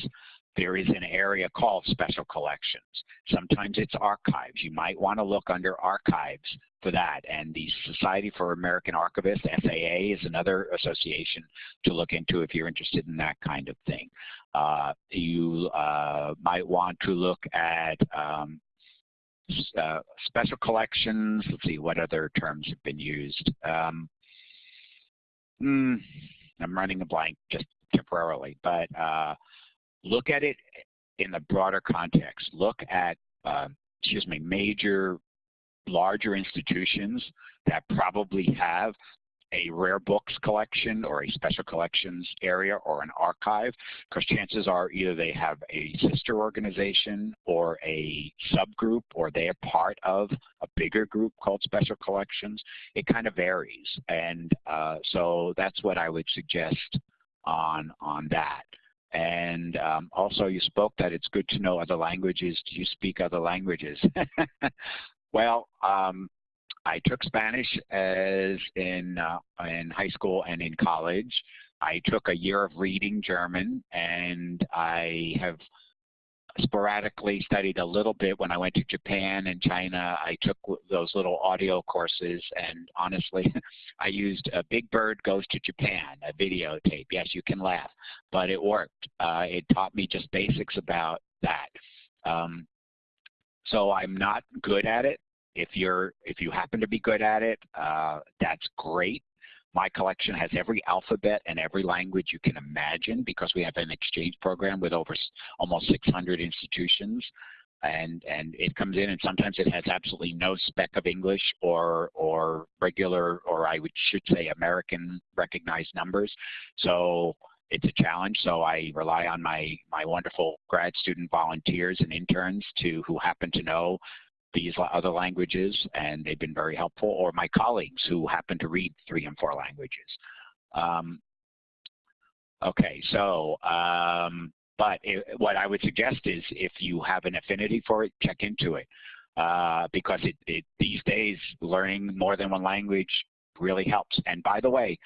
Speaker 2: there is an area called special collections. Sometimes it's archives. You might want to look under archives for that. And the Society for American Archivists, SAA, is another association to look into if you're interested in that kind of thing. Uh, you uh, might want to look at um, uh, special collections. Let's see, what other terms have been used? Um, mm, I'm running a blank just temporarily, but uh, look at it in the broader context. Look at, uh, excuse me, major, larger institutions that probably have a rare books collection or a special collections area or an archive because chances are either they have a sister organization or a subgroup or they are part of a bigger group called special collections. It kind of varies and uh, so that's what I would suggest on, on that. And um, also you spoke that it's good to know other languages. Do you speak other languages? (laughs) well, um, I took Spanish as in, uh, in high school and in college. I took a year of reading German and I have sporadically studied a little bit when I went to Japan and China. I took those little audio courses, and honestly, (laughs) I used a Big Bird Goes to Japan, a videotape. Yes, you can laugh, but it worked. Uh, it taught me just basics about that. Um, so I'm not good at it. If you're, if you happen to be good at it, uh, that's great. My collection has every alphabet and every language you can imagine because we have an exchange program with over almost 600 institutions. And, and it comes in and sometimes it has absolutely no speck of English or, or regular, or I would, should say American recognized numbers. So it's a challenge. So I rely on my, my wonderful grad student volunteers and interns to who happen to know these other languages, and they've been very helpful, or my colleagues who happen to read three and four languages. Um, okay, so, um, but it, what I would suggest is if you have an affinity for it, check into it. Uh, because it, it, these days, learning more than one language really helps. And by the way,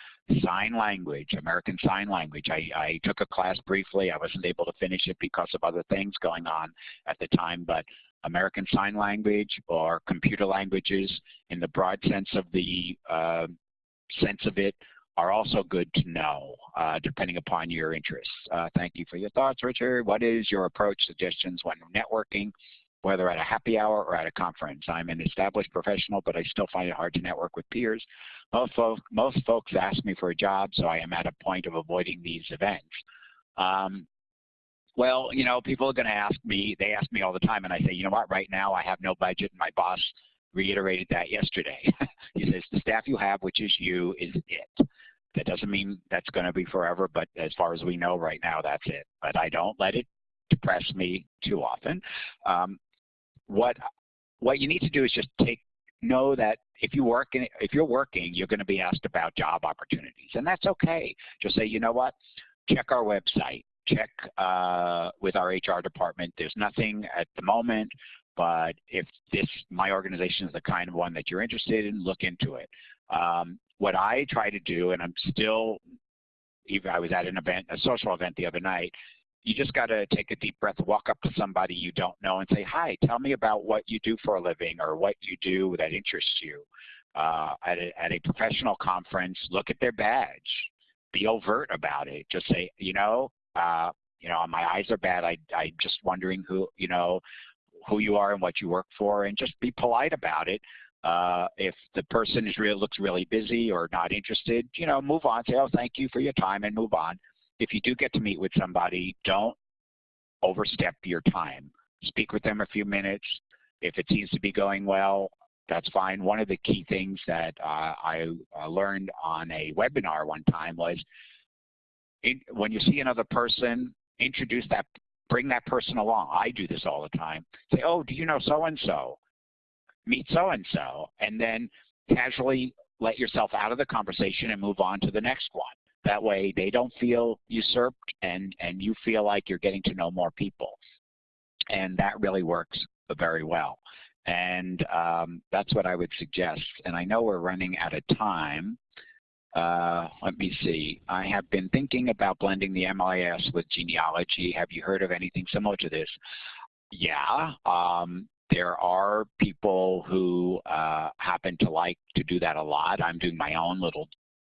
Speaker 2: sign language, American Sign Language, I, I took a class briefly. I wasn't able to finish it because of other things going on at the time, but American Sign Language or computer languages in the broad sense of the uh, sense of it are also good to know, uh, depending upon your interests. Uh, thank you for your thoughts, Richard. What is your approach, suggestions when networking, whether at a happy hour or at a conference? I'm an established professional, but I still find it hard to network with peers. Most, folk, most folks ask me for a job, so I am at a point of avoiding these events. Um, well, you know, people are going to ask me, they ask me all the time, and I say, you know what, right now I have no budget. And my boss reiterated that yesterday. (laughs) he says, the staff you have, which is you, is it. That doesn't mean that's going to be forever, but as far as we know right now, that's it. But I don't let it depress me too often. Um, what what you need to do is just take know that if you work in, if you're working, you're going to be asked about job opportunities, and that's okay. Just say, you know what, check our website check uh, with our HR department. There's nothing at the moment, but if this my organization is the kind of one that you're interested in, look into it. Um, what I try to do, and I'm still, even I was at an event, a social event the other night, you just got to take a deep breath, walk up to somebody you don't know and say, hi, tell me about what you do for a living or what you do that interests you. Uh, at, a, at a professional conference, look at their badge. Be overt about it. Just say, you know, uh, you know, my eyes are bad. I, I'm just wondering who, you know, who you are and what you work for, and just be polite about it. Uh, if the person is really looks really busy or not interested, you know, move on. Say, oh, thank you for your time, and move on. If you do get to meet with somebody, don't overstep your time. Speak with them a few minutes. If it seems to be going well, that's fine. One of the key things that uh, I uh, learned on a webinar one time was when you see another person, introduce that, bring that person along. I do this all the time. Say, oh, do you know so-and-so? Meet so-and-so. And then casually let yourself out of the conversation and move on to the next one. That way they don't feel usurped and, and you feel like you're getting to know more people. And that really works very well. And um, that's what I would suggest. And I know we're running out of time. Uh, let me see. I have been thinking about blending the MIS with genealogy. Have you heard of anything similar to this? Yeah. Um, there are people who uh, happen to like to do that a lot. I'm doing my own little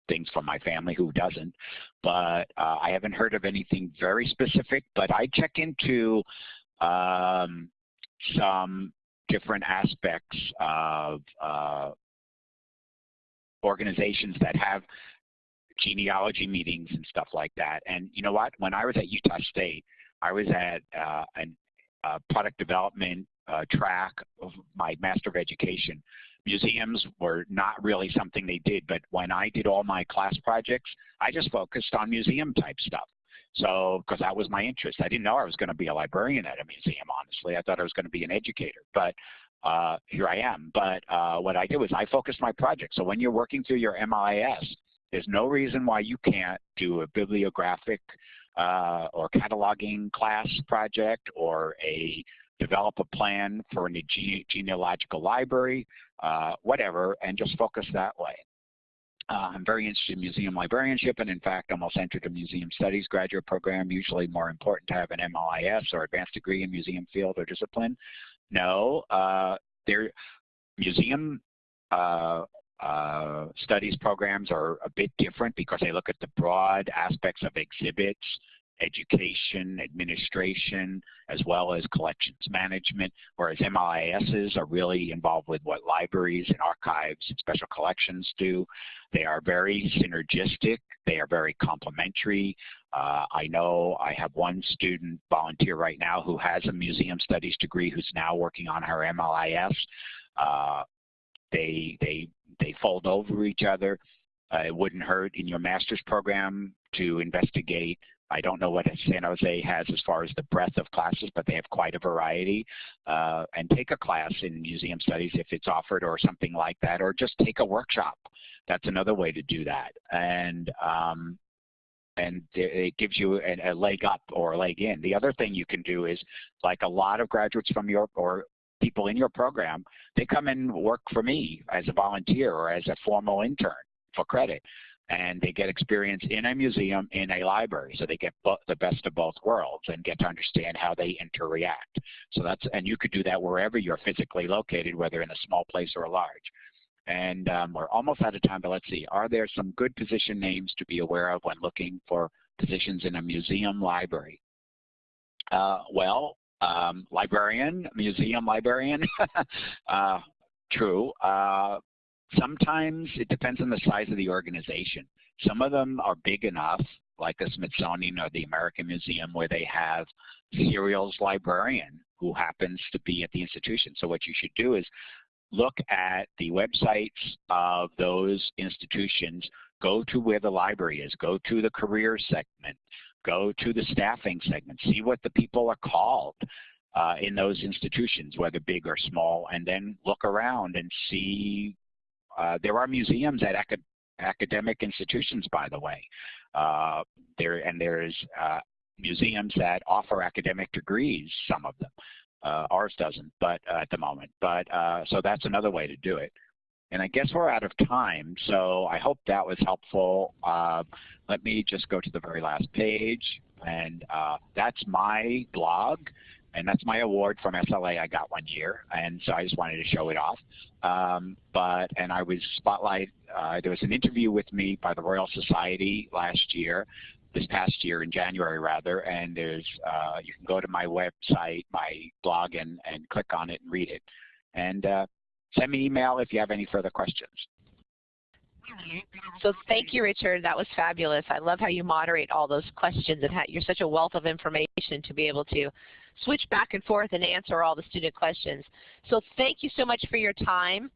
Speaker 2: things for my family who doesn't. But uh, I haven't heard of anything very specific, but I check into um, some different aspects of uh, organizations that have genealogy meetings and stuff like that. And you know what? When I was at Utah State, I was at uh, a product development uh, track of my Master of Education. Museums were not really something they did, but when I did all my class projects, I just focused on museum type stuff. So, because that was my interest. I didn't know I was going to be a librarian at a museum, honestly. I thought I was going to be an educator. But uh, here I am. But uh, what I did was I focused my project. So when you're working through your MLIS, there's no reason why you can't do a bibliographic uh, or cataloging class project or a develop a plan for a gene genealogical library, uh, whatever, and just focus that way. Uh, I'm very interested in museum librarianship and in fact I'm almost entered a museum studies graduate program, usually more important to have an MLIS or advanced degree in museum field or discipline. No, uh, there, museum uh, uh, studies programs are a bit different because they look at the broad aspects of exhibits, education, administration, as well as collections management, whereas MLISs are really involved with what libraries and archives and special collections do. They are very synergistic. They are very complementary. Uh, I know I have one student volunteer right now who has a museum studies degree who's now working on her MLIS. Uh, they, they, they fold over each other. Uh, it wouldn't hurt in your master's program to investigate I don't know what San Jose has as far as the breadth of classes, but they have quite a variety. Uh, and take a class in museum studies if it's offered or something like that, or just take a workshop. That's another way to do that. And um, and it gives you a, a leg up or a leg in. The other thing you can do is, like a lot of graduates from your or people in your program, they come and work for me as a volunteer or as a formal intern for credit and they get experience in a museum, in a library. So they get the best of both worlds and get to understand how they interact. So that's, and you could do that wherever you're physically located, whether in a small place or a large. And um, we're almost out of time, but let's see. Are there some good position names to be aware of when looking for positions in a museum library? Uh, well, um, librarian, museum librarian, (laughs) uh, true. Uh, Sometimes it depends on the size of the organization. Some of them are big enough, like the Smithsonian or the American Museum, where they have serials librarian who happens to be at the institution. So what you should do is look at the websites of those institutions, go to where the library is, go to the career segment, go to the staffing segment, see what the people are called uh, in those institutions, whether big or small, and then look around and see uh, there are museums at acad academic institutions, by the way. Uh, there and there's uh, museums that offer academic degrees, some of them. Uh, ours doesn't, but uh, at the moment. But so that's another way to do it. And I guess we're out of time, so I hope that was helpful. let me just go to the very last page, and that's my blog and that's my award from SLA I got one year, and so I just wanted to show it off. Um, but and I was spotlight. Uh, there was an interview with me by the Royal Society last year, this past year in January rather, and there's uh, you can go to my website, my blog, and and click on it and read it, and uh, send me an email if you have any further questions.
Speaker 1: So thank you, Richard. That was fabulous. I love how you moderate all those questions and how you're such a wealth of information to be able to switch back and forth and answer all the student questions. So thank you so much for your time.